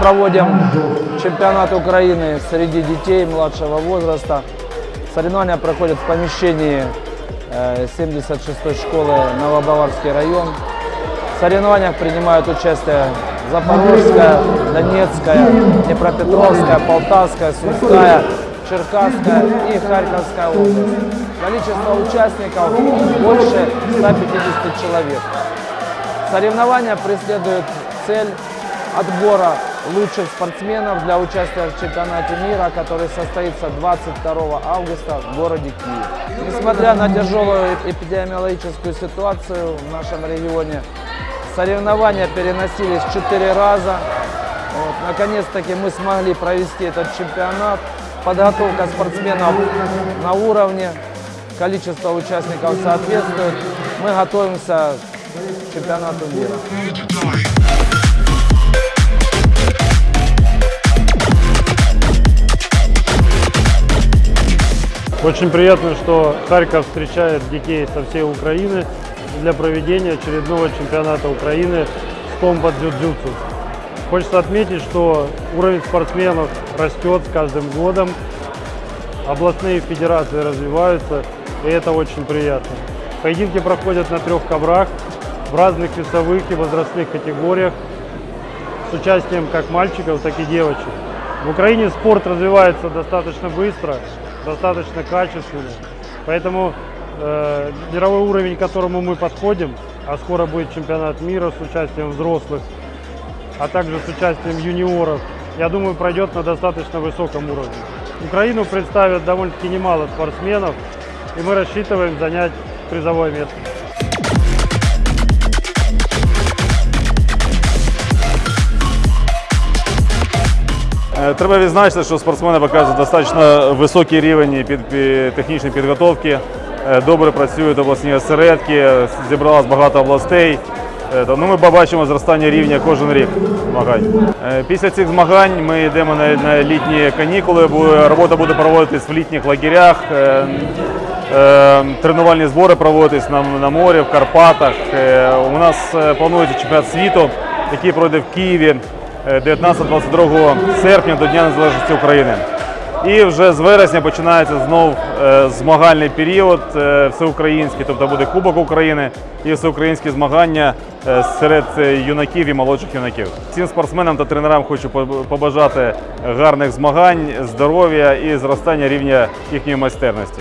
проводим чемпионат Украины среди детей младшего возраста. Соревнования проходят в помещении э, 76-й школы Новобаварский район. В соревнованиях принимают участие Запорожская, Донецкая, Днепропетровская, Полтавская, Сумская, Черкасская и Харьковская область. Количество участников больше 150 человек. Соревнования преследуют цель отбора лучших спортсменов для участия в чемпионате мира, который состоится 22 августа в городе Киев. Несмотря на тяжелую эпидемиологическую ситуацию в нашем регионе, соревнования переносились четыре раза. Вот, Наконец-таки мы смогли провести этот чемпионат. Подготовка спортсменов на уровне, количество участников соответствует. Мы готовимся к чемпионату мира. Очень приятно, что Харьков встречает детей со всей Украины для проведения очередного чемпионата Украины с комбат джиу-джитсу. Хочется отметить, что уровень спортсменов растет с каждым годом, областные федерации развиваются, и это очень приятно. Поединки проходят на трех коврах в разных весовых и возрастных категориях с участием как мальчиков, так и девочек. В Украине спорт развивается достаточно быстро, достаточно качественно, поэтому э, мировой уровень, к которому мы подходим, а скоро будет чемпионат мира с участием взрослых, а также с участием юниоров, я думаю, пройдет на достаточно высоком уровне. Украину представят довольно-таки немало спортсменов, и мы рассчитываем занять призовое место. Треба відзначити, що спортсмени показують достатньо високий рівень під, технічної підготовки. Е, Добре працюють обласні осередки, зібралось багато областей. Е, Ну, ми побачимо зростання рівня кожен рік змагань. Е, Після цих змагань ми йдемо на, літні канікули. Робота буде проводитись в літніх лагерях. е, е, Тренувальні збори проводитись на, морі, в Карпатах. Е, У нас е, планується чемпіонат світу, який пройде в Києві. 19-22 серпня до Дня Незалежності України. І вже з вересня починається знов е, змагальний період е, всеукраїнський, тобто буде Кубок України і всеукраїнські змагання е, серед юнаків і молодших юнаків. Всім спортсменам та тренерам хочу побажати гарних змагань, здоров'я і зростання рівня їхньої майстерності.